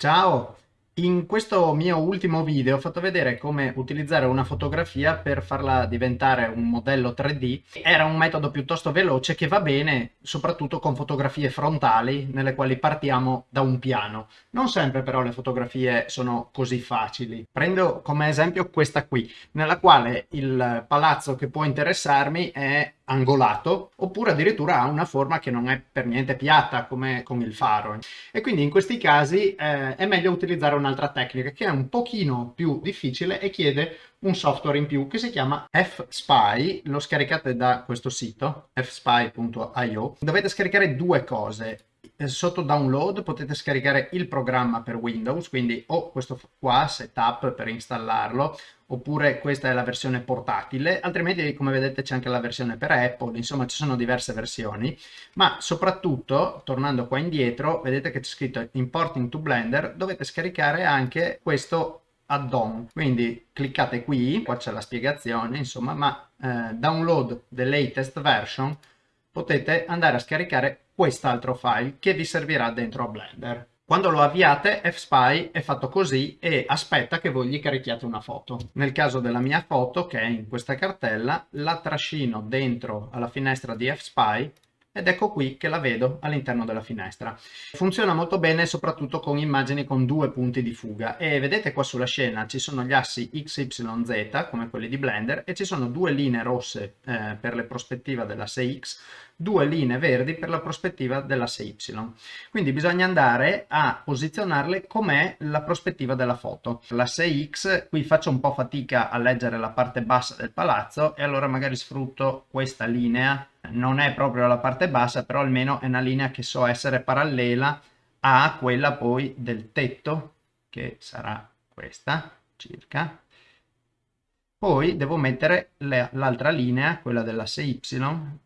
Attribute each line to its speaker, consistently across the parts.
Speaker 1: Ciao! In questo mio ultimo video ho fatto vedere come utilizzare una fotografia per farla diventare un modello 3D. Era un metodo piuttosto veloce che va bene soprattutto con fotografie frontali nelle quali partiamo da un piano. Non sempre però le fotografie sono così facili. Prendo come esempio questa qui, nella quale il palazzo che può interessarmi è angolato oppure addirittura ha una forma che non è per niente piatta come con il faro. E quindi in questi casi eh, è meglio utilizzare un'altra tecnica che è un pochino più difficile e chiede un software in più che si chiama fspy lo scaricate da questo sito fspy.io dovete scaricare due cose sotto download potete scaricare il programma per Windows, quindi o questo qua, setup per installarlo, oppure questa è la versione portatile, altrimenti come vedete c'è anche la versione per Apple, insomma ci sono diverse versioni, ma soprattutto, tornando qua indietro, vedete che c'è scritto Importing to Blender, dovete scaricare anche questo add-on, quindi cliccate qui, qua c'è la spiegazione, insomma, ma eh, download the latest version, potete andare a scaricare quest'altro file che vi servirà dentro a Blender. Quando lo avviate FSpy è fatto così e aspetta che voi gli carichiate una foto. Nel caso della mia foto che è in questa cartella la trascino dentro alla finestra di FSpy ed ecco qui che la vedo all'interno della finestra. Funziona molto bene soprattutto con immagini con due punti di fuga e vedete qua sulla scena ci sono gli assi x, y, z come quelli di Blender e ci sono due linee rosse eh, per le prospettive dell'asse x due linee verdi per la prospettiva dell'asse Y. Quindi bisogna andare a posizionarle com'è la prospettiva della foto. L'asse X, qui faccio un po' fatica a leggere la parte bassa del palazzo e allora magari sfrutto questa linea. Non è proprio la parte bassa, però almeno è una linea che so essere parallela a quella poi del tetto, che sarà questa circa poi devo mettere l'altra linea, quella dell'asse Y,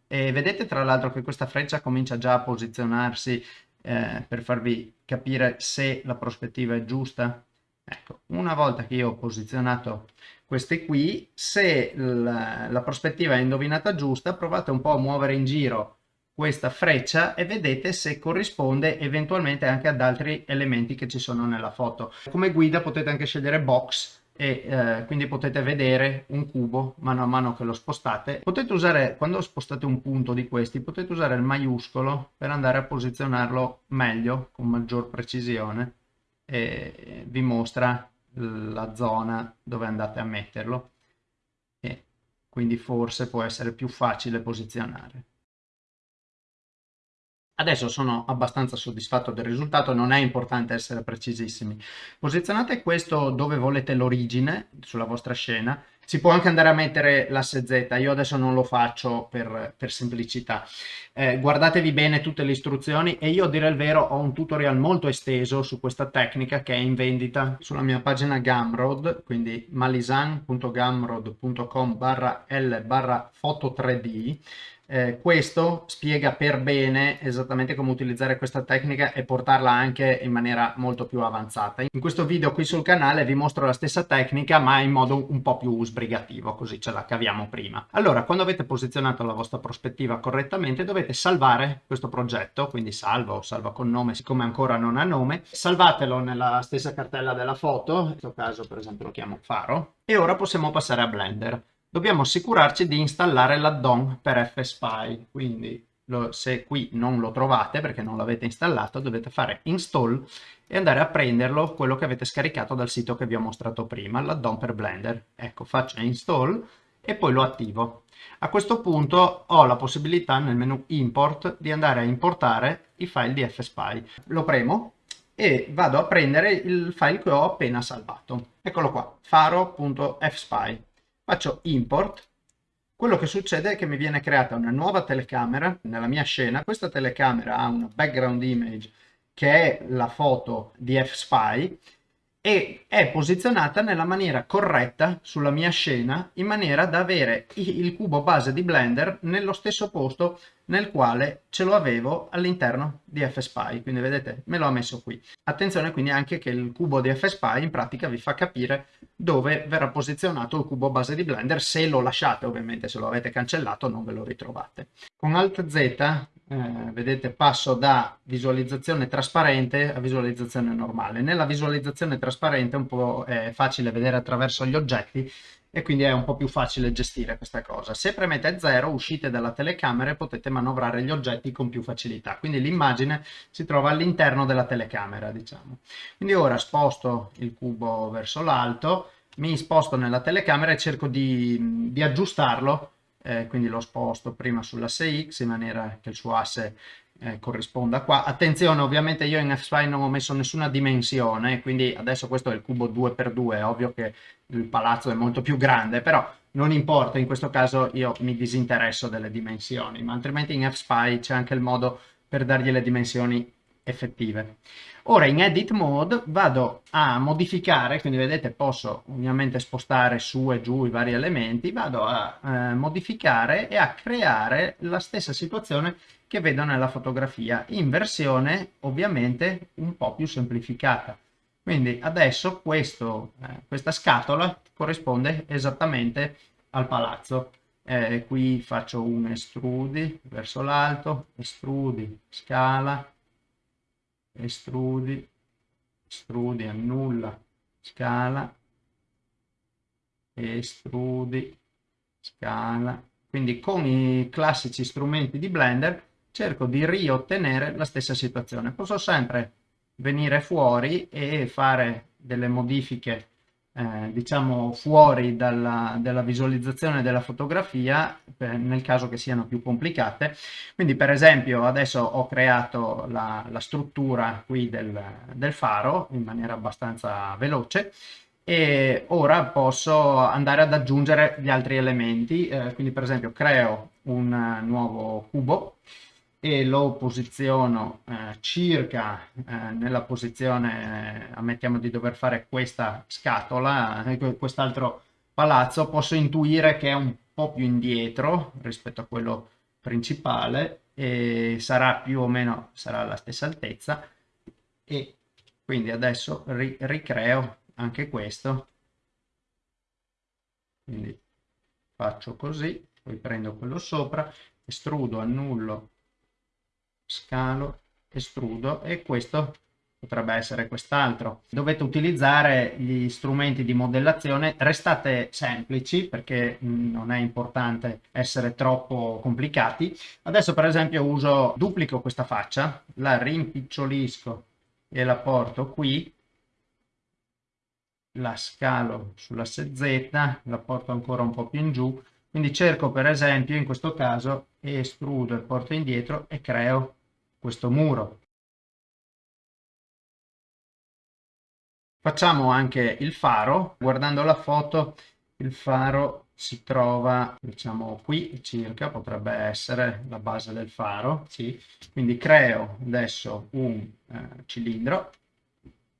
Speaker 1: e vedete tra l'altro che questa freccia comincia già a posizionarsi eh, per farvi capire se la prospettiva è giusta. Ecco, una volta che io ho posizionato queste qui, se la, la prospettiva è indovinata giusta, provate un po' a muovere in giro questa freccia e vedete se corrisponde eventualmente anche ad altri elementi che ci sono nella foto. Come guida potete anche scegliere box e eh, quindi potete vedere un cubo mano a mano che lo spostate. Potete usare, quando spostate un punto di questi, potete usare il maiuscolo per andare a posizionarlo meglio, con maggior precisione e vi mostra la zona dove andate a metterlo e quindi forse può essere più facile posizionare. Adesso sono abbastanza soddisfatto del risultato, non è importante essere precisissimi. Posizionate questo dove volete l'origine sulla vostra scena, si può anche andare a mettere l'asse Z, io adesso non lo faccio per, per semplicità. Eh, guardatevi bene tutte le istruzioni e io a dire il vero ho un tutorial molto esteso su questa tecnica che è in vendita sulla mia pagina Gumroad, quindi malisan.gumroad.com barra l barra foto 3D eh, questo spiega per bene esattamente come utilizzare questa tecnica e portarla anche in maniera molto più avanzata. In questo video qui sul canale vi mostro la stessa tecnica ma in modo un po' più sbrigativo, così ce la caviamo prima. Allora, quando avete posizionato la vostra prospettiva correttamente dovete salvare questo progetto, quindi salvo o salva con nome, siccome ancora non ha nome, salvatelo nella stessa cartella della foto, in questo caso per esempio lo chiamo faro, e ora possiamo passare a Blender dobbiamo assicurarci di installare l'addon per FSpy, quindi lo, se qui non lo trovate perché non l'avete installato dovete fare install e andare a prenderlo quello che avete scaricato dal sito che vi ho mostrato prima, l'addon per Blender. Ecco, faccio install e poi lo attivo. A questo punto ho la possibilità nel menu import di andare a importare i file di FSpy. Lo premo e vado a prendere il file che ho appena salvato. Eccolo qua, faro.fspy faccio import, quello che succede è che mi viene creata una nuova telecamera. Nella mia scena, questa telecamera ha una background image che è la foto di F-Spy e è posizionata nella maniera corretta sulla mia scena in maniera da avere il cubo base di Blender nello stesso posto nel quale ce lo avevo all'interno di FSpy, quindi vedete me lo ha messo qui. Attenzione quindi anche che il cubo di FSpy in pratica vi fa capire dove verrà posizionato il cubo base di Blender se lo lasciate, ovviamente se lo avete cancellato non ve lo ritrovate. Con Alt Z eh, vedete passo da visualizzazione trasparente a visualizzazione normale. Nella visualizzazione trasparente è un po' è facile vedere attraverso gli oggetti e quindi è un po' più facile gestire questa cosa. Se premete 0 uscite dalla telecamera e potete manovrare gli oggetti con più facilità, quindi l'immagine si trova all'interno della telecamera diciamo. Quindi ora sposto il cubo verso l'alto, mi sposto nella telecamera e cerco di, di aggiustarlo eh, quindi lo sposto prima sull'asse X in maniera che il suo asse eh, corrisponda qua. Attenzione, ovviamente io in F-Spline non ho messo nessuna dimensione, quindi adesso questo è il cubo 2x2, è ovvio che il palazzo è molto più grande, però non importa, in questo caso io mi disinteresso delle dimensioni, ma altrimenti in F-Spy c'è anche il modo per dargli le dimensioni effettive. Ora in edit mode vado a modificare, quindi vedete posso ovviamente spostare su e giù i vari elementi, vado a eh, modificare e a creare la stessa situazione che vedo nella fotografia in versione ovviamente un po' più semplificata. Quindi adesso questo, eh, questa scatola corrisponde esattamente al palazzo. Eh, qui faccio un estrudi verso l'alto, estrudi, scala, estrudi, estrudi, annulla, scala, estrudi, scala. Quindi con i classici strumenti di Blender cerco di riottenere la stessa situazione. Posso sempre venire fuori e fare delle modifiche eh, diciamo fuori dalla, dalla, visualizzazione della fotografia per, nel caso che siano più complicate. Quindi per esempio adesso ho creato la, la struttura qui del, del faro in maniera abbastanza veloce e ora posso andare ad aggiungere gli altri elementi. Eh, quindi per esempio creo un nuovo cubo e lo posiziono eh, circa eh, nella posizione, eh, ammettiamo di dover fare questa scatola, eh, quest'altro palazzo, posso intuire che è un po' più indietro rispetto a quello principale e sarà più o meno sarà alla stessa altezza e quindi adesso ri ricreo anche questo. Quindi faccio così poi prendo quello sopra estrudo annullo scalo, estrudo e questo potrebbe essere quest'altro. Dovete utilizzare gli strumenti di modellazione, restate semplici perché non è importante essere troppo complicati. Adesso per esempio uso, duplico questa faccia, la rimpicciolisco e la porto qui, la scalo sull'asse Z, la porto ancora un po' più in giù, quindi cerco per esempio in questo caso estrudo e porto indietro e creo questo muro. Facciamo anche il faro, guardando la foto il faro si trova diciamo qui circa, potrebbe essere la base del faro, sì. quindi creo adesso un eh, cilindro,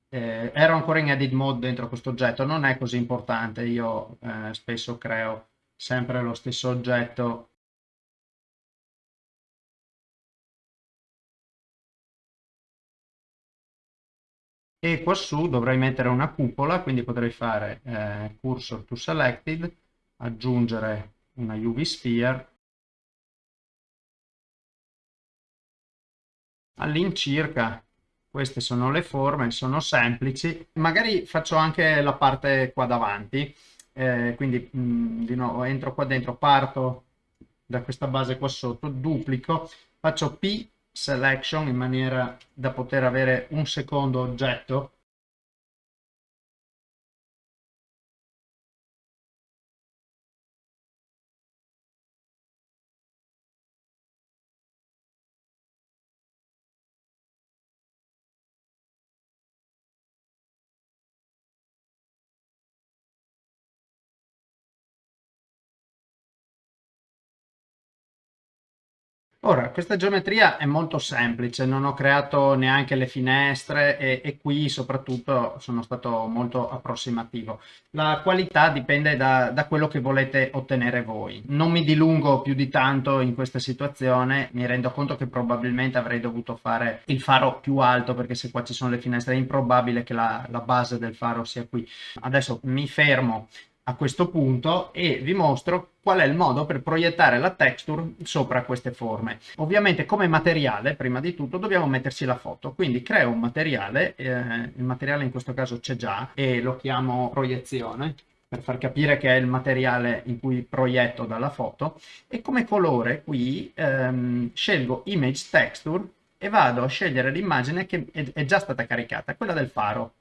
Speaker 1: eh, ero ancora in edit mode dentro questo oggetto, non è così importante, io eh, spesso creo sempre lo stesso oggetto e quassù dovrei mettere una cupola, quindi potrei fare eh, cursor to selected, aggiungere una UV sphere, all'incirca queste sono le forme, sono semplici, magari faccio anche la parte qua davanti, eh, quindi mh, mm, di nuovo entro qua dentro, parto da questa base qua sotto, duplico, faccio P selection in maniera da poter avere un secondo oggetto Ora, questa geometria è molto semplice, non ho creato neanche le finestre e, e, qui soprattutto sono stato molto approssimativo. La qualità dipende da, da, quello che volete ottenere voi. Non mi dilungo più di tanto in questa situazione, mi rendo conto che probabilmente avrei dovuto fare il faro più alto perché se qua ci sono le finestre è improbabile che la, la base del faro sia qui. Adesso mi fermo a questo punto e vi mostro qual è il modo per proiettare la texture sopra queste forme. Ovviamente come materiale, prima di tutto, dobbiamo mettersi la foto, quindi creo un materiale, eh, il materiale in questo caso c'è già e lo chiamo proiezione per far capire che è il materiale in cui proietto dalla foto. E come colore qui ehm, scelgo image texture e vado a scegliere l'immagine che è già stata caricata, quella del faro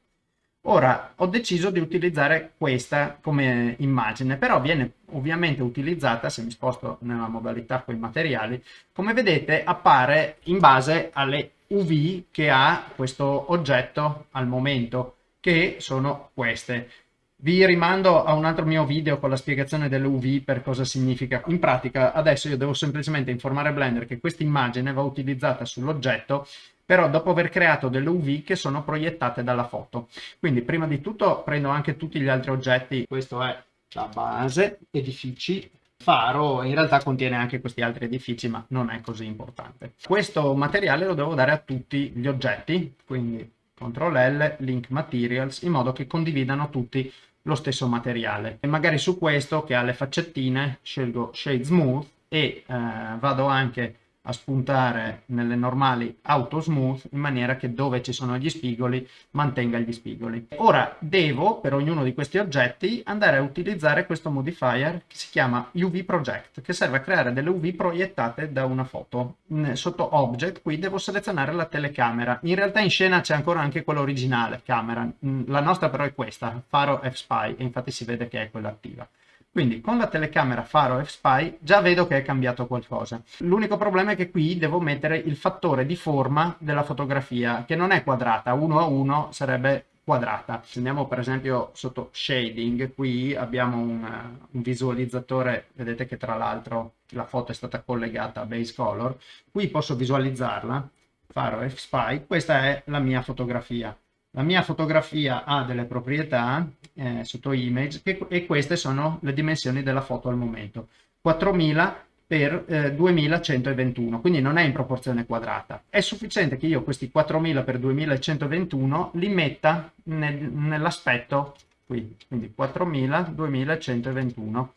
Speaker 1: Ora ho deciso di utilizzare questa come immagine, però viene ovviamente utilizzata, se mi sposto nella modalità con i materiali, come vedete appare in base alle UV che ha questo oggetto al momento, che sono queste. Vi rimando a un altro mio video con la spiegazione delle UV per cosa significa. In pratica adesso io devo semplicemente informare Blender che questa immagine va utilizzata sull'oggetto però dopo aver creato delle UV che sono proiettate dalla foto. Quindi prima di tutto prendo anche tutti gli altri oggetti, questo è la base, edifici, faro, in realtà contiene anche questi altri edifici ma non è così importante. Questo materiale lo devo dare a tutti gli oggetti, quindi CTRL L, Link Materials, in modo che condividano tutti lo stesso materiale. E magari su questo che ha le faccettine scelgo Shade Smooth e eh, vado anche a spuntare nelle normali auto smooth in maniera che dove ci sono gli spigoli mantenga gli spigoli. Ora devo per ognuno di questi oggetti andare a utilizzare questo modifier che si chiama UV Project che serve a creare delle UV proiettate da una foto. Sotto Object qui devo selezionare la telecamera. In realtà in scena c'è ancora anche quella originale camera, la nostra però è questa, Faro F-Spy e infatti si vede che è quella attiva. Quindi con la telecamera Faro F-Spy già vedo che è cambiato qualcosa. L'unico problema è che qui devo mettere il fattore di forma della fotografia, che non è quadrata, uno a uno sarebbe quadrata. Se andiamo per esempio sotto shading, qui abbiamo un, un visualizzatore, vedete che tra l'altro la foto è stata collegata a base color, qui posso visualizzarla, Faro F-Spy, questa è la mia fotografia. La mia fotografia ha delle proprietà eh, sotto image che, e queste sono le dimensioni della foto al momento. 4000 per eh, 2121, quindi non è in proporzione quadrata. È sufficiente che io questi 4000 per 2121 li metta nel, nell'aspetto qui, quindi 4000 2121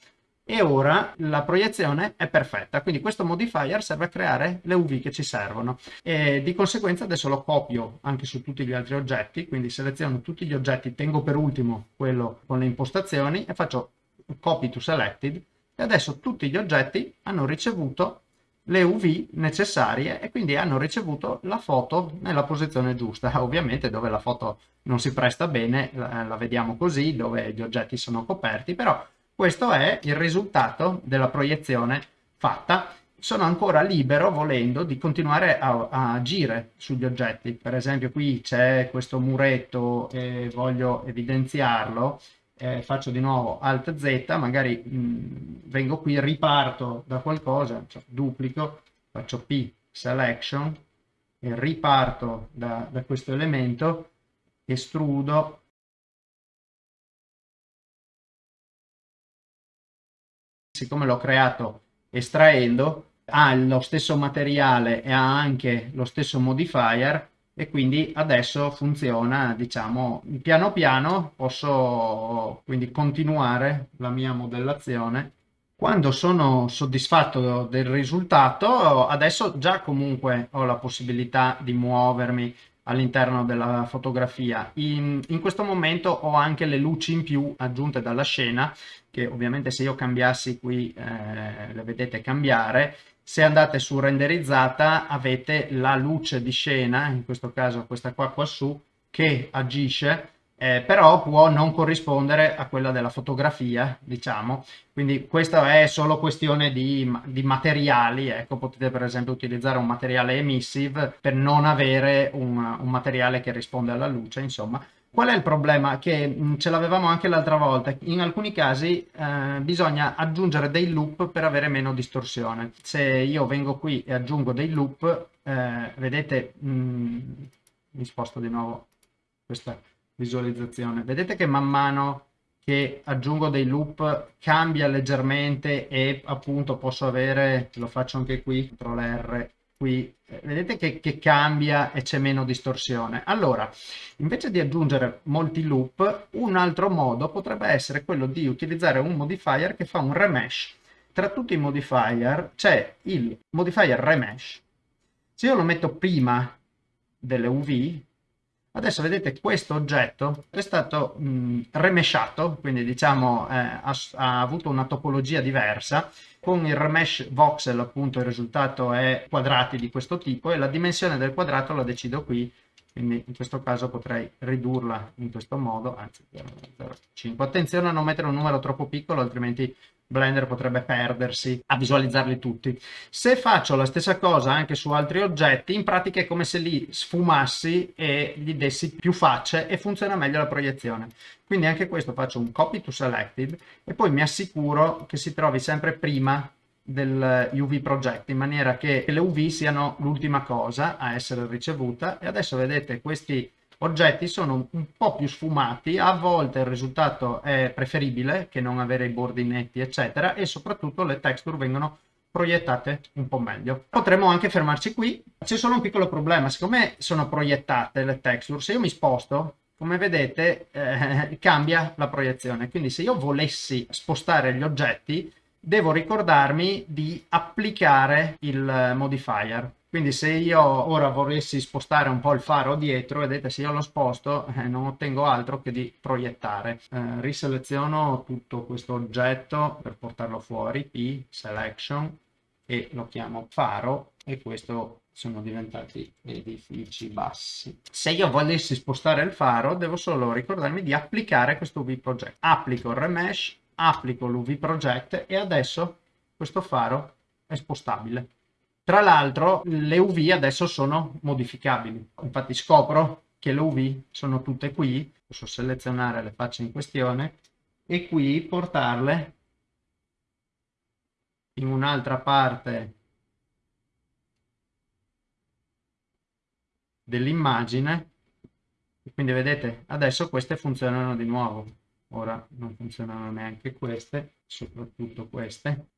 Speaker 1: e ora la proiezione è perfetta, quindi questo modifier serve a creare le UV che ci servono e di conseguenza adesso lo copio anche su tutti gli altri oggetti, quindi seleziono tutti gli oggetti, tengo per ultimo quello con le impostazioni e faccio copy to selected e adesso tutti gli oggetti hanno ricevuto le UV necessarie e quindi hanno ricevuto la foto nella posizione giusta. Ovviamente dove la foto non si presta bene la, vediamo così, dove gli oggetti sono coperti, però questo è il risultato della proiezione fatta. Sono ancora libero, volendo, di continuare a, a agire sugli oggetti. Per esempio qui c'è questo muretto e voglio evidenziarlo. Eh, faccio di nuovo Alt Z, magari mh, mm, vengo qui, riparto da qualcosa, cioè duplico, faccio P selection riparto da, da questo elemento, estrudo siccome l'ho creato estraendo, ha lo stesso materiale e ha anche lo stesso modifier e quindi adesso funziona, diciamo, piano piano posso quindi continuare la mia modellazione. Quando sono soddisfatto del risultato, adesso già comunque ho la possibilità di muovermi all'interno della fotografia. In, in, questo momento ho anche le luci in più aggiunte dalla scena, che ovviamente se io cambiassi qui eh, le vedete cambiare. Se andate su renderizzata avete la luce di scena, in questo caso questa qua quassù, che agisce eh, però può non corrispondere a quella della fotografia, diciamo, quindi questa è solo questione di, di, materiali, ecco, potete per esempio utilizzare un materiale emissive per non avere un, un materiale che risponde alla luce, insomma. Qual è il problema? Che mm, ce l'avevamo anche l'altra volta, in alcuni casi eh, bisogna aggiungere dei loop per avere meno distorsione. Se io vengo qui e aggiungo dei loop, eh, vedete, mh, mm, mi sposto di nuovo questa visualizzazione. Vedete che man mano che aggiungo dei loop cambia leggermente e appunto posso avere, lo faccio anche qui, CTRL R, qui eh, vedete che, che, cambia e c'è meno distorsione. Allora, invece di aggiungere molti loop, un altro modo potrebbe essere quello di utilizzare un modifier che fa un remesh. Tra tutti i modifier c'è il modifier remesh. Se io lo metto prima delle UV, adesso vedete questo oggetto è stato mh, remeshato, quindi diciamo eh, ha, ha avuto una topologia diversa, con il remesh voxel appunto il risultato è quadrati di questo tipo e la dimensione del quadrato la decido qui. Quindi in questo caso potrei ridurla in questo modo anzi 0,05 attenzione a non mettere un numero troppo piccolo altrimenti Blender potrebbe perdersi a visualizzarli tutti. Se faccio la stessa cosa anche su altri oggetti, in pratica è come se li sfumassi e gli dessi più facce e funziona meglio la proiezione. Quindi anche questo faccio un copy to selected e poi mi assicuro che si trovi sempre prima del UV project in maniera che le UV siano l'ultima cosa a essere ricevuta e adesso vedete questi oggetti sono un po' più sfumati, a volte il risultato è preferibile che non avere i bordi netti eccetera e soprattutto le texture vengono proiettate un po' meglio. Potremmo anche fermarci qui, c'è solo un piccolo problema, siccome sono proiettate le texture, se io mi sposto come vedete eh, cambia la proiezione. Quindi se io volessi spostare gli oggetti devo ricordarmi di applicare il modifier quindi se io ora volessi spostare un po' il faro dietro, vedete se io lo sposto eh, non ottengo altro che di proiettare. Eh, riseleziono tutto questo oggetto per portarlo fuori, P, Selection, e lo chiamo faro e questo sono diventati edifici bassi. Se io volessi spostare il faro devo solo ricordarmi di applicare questo UV Project. Applico il remesh, applico l'UV Project e adesso questo faro è spostabile. Tra l'altro le UV adesso sono modificabili, infatti scopro che le UV sono tutte qui, posso selezionare le facce in questione e qui portarle in un'altra parte dell'immagine. Quindi vedete adesso queste funzionano di nuovo. Ora non funzionano neanche queste soprattutto queste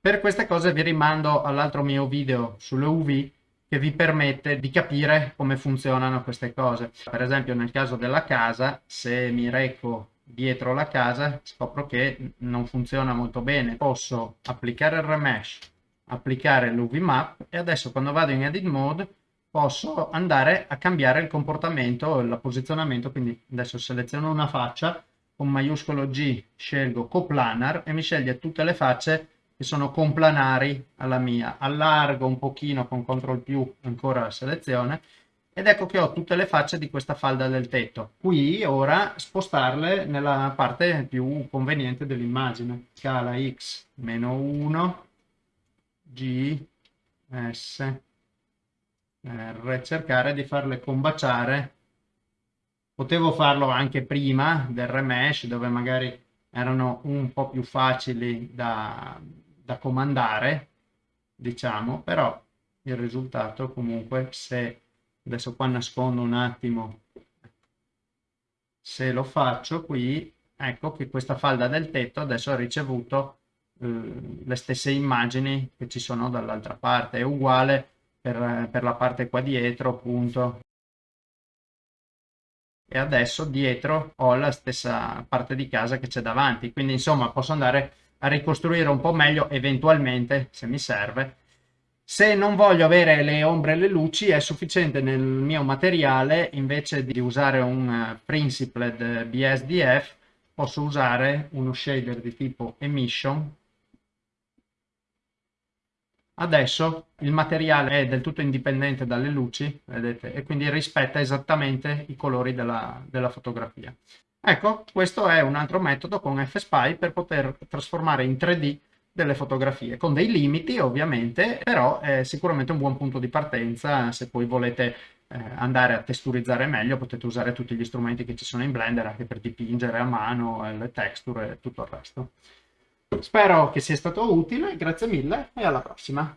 Speaker 1: Per queste cose vi rimando all'altro mio video sulle UV che vi permette di capire come funzionano queste cose. Per esempio nel caso della casa, se mi reco dietro la casa scopro che non funziona molto bene. Posso applicare il remesh, applicare l'UV map e adesso quando vado in edit mode posso andare a cambiare il comportamento, il posizionamento, quindi adesso seleziono una faccia, con maiuscolo G scelgo coplanar e mi sceglie tutte le facce che sono complanari alla mia. Allargo un pochino con CTRL più ancora la selezione ed ecco che ho tutte le facce di questa falda del tetto. Qui ora spostarle nella parte più conveniente dell'immagine. Scala X meno 1, G, S, R, cercare di farle combaciare. Potevo farlo anche prima del remesh dove magari erano un po' più facili da, da comandare, diciamo, però il risultato comunque se adesso qua nascondo un attimo se lo faccio qui ecco che questa falda del tetto adesso ha ricevuto eh, le stesse immagini che ci sono dall'altra parte. È uguale per, per la parte qua dietro appunto. E adesso dietro ho la stessa parte di casa che c'è davanti. Quindi insomma posso andare a ricostruire un po' meglio eventualmente se mi serve. Se non voglio avere le ombre e le luci è sufficiente nel mio materiale. Invece di usare un eh, Principled BSDF posso usare uno shader di tipo emission. Adesso il materiale è del tutto indipendente dalle luci vedete e quindi rispetta esattamente i colori della, della fotografia Ecco, questo è un altro metodo con FSPy per poter trasformare in 3D delle fotografie, con dei limiti ovviamente, però è sicuramente un buon punto di partenza se poi volete eh, andare a testurizzare meglio, potete usare tutti gli strumenti che ci sono in Blender anche per dipingere a mano, le texture e tutto il resto. Spero che sia stato utile, grazie mille e alla prossima!